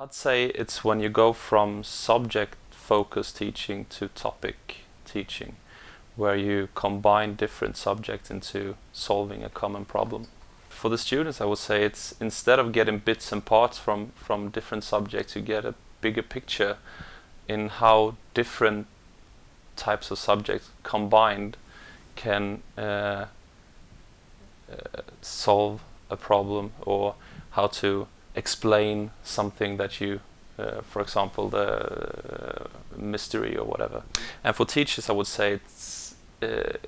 I'd say it's when you go from subject focused teaching to topic teaching, where you combine different subjects into solving a common problem. For the students, I would say it's instead of getting bits and parts from, from different subjects, you get a bigger picture in how different types of subjects combined can uh, uh, solve a problem or how to explain something that you, uh, for example, the uh, mystery or whatever. And for teachers, I would say it's, uh,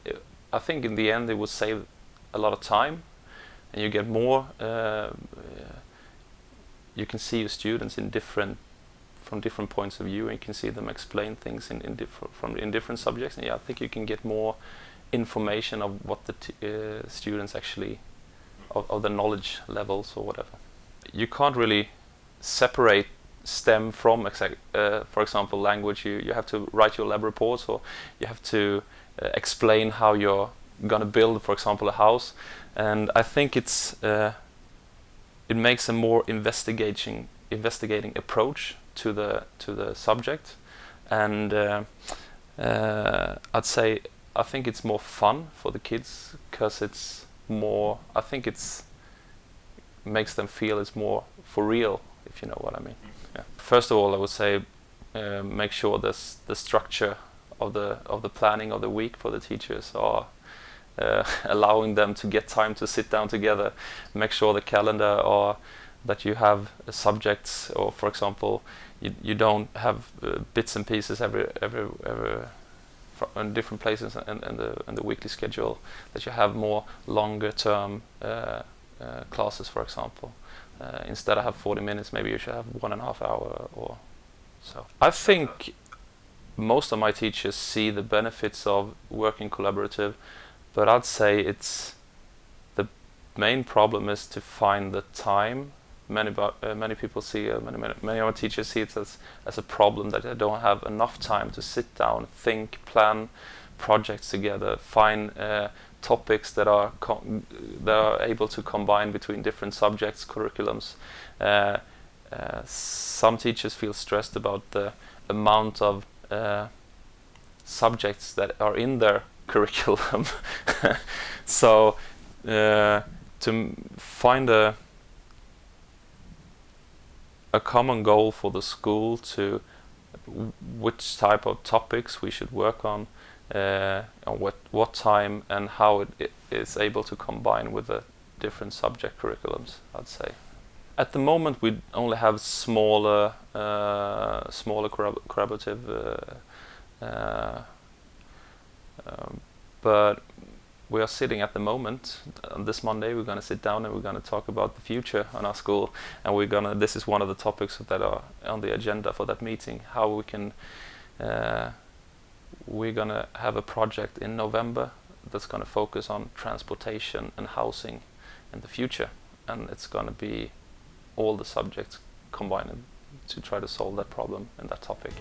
I think in the end it would save a lot of time and you get more, uh, you can see your students in different from different points of view and you can see them explain things in, in, different from, in different subjects and yeah, I think you can get more information of what the uh, students actually, of, of the knowledge levels or whatever. You can't really separate STEM from, uh, for example, language. You, you have to write your lab reports or you have to uh, explain how you're going to build, for example, a house. And I think it's uh, it makes a more investigating investigating approach to the to the subject, and uh, uh, I'd say I think it's more fun for the kids because it's more. I think it's makes them feel it's more for real, if you know what I mean. Yeah. First of all, I would say uh, make sure this the structure of the of the planning of the week for the teachers are uh, allowing them to get time to sit down together, make sure the calendar or that you have subjects or for example you, you don't have uh, bits and pieces every every every in different places and, and the and the weekly schedule that you have more longer term uh, classes for example. Uh, instead of have 40 minutes maybe you should have one and a half hour or so. I think most of my teachers see the benefits of working collaborative but I'd say it's the main problem is to find the time. Many uh, many people see uh, many, many many of our teachers see it as as a problem that they don't have enough time to sit down, think, plan projects together, find uh, topics that are that are able to combine between different subjects, curriculums. Uh, uh, some teachers feel stressed about the amount of uh, subjects that are in their curriculum. so to find a a common goal for the school to which type of topics we should work on, uh, what what time and how it, is able to combine with the different subject curriculums. I'd say. At the moment, we only have smaller uh, smaller collaborative, uh, uh um, but we are sitting at the moment on this Monday we're going to sit down and we're going to talk about the future on our school and we're going to this is one of the topics that are on the agenda for that meeting how we can uh, we're going to have a project in November that's going to focus on transportation and housing in the future and it's going to be all the subjects combined to try to solve that problem and that topic.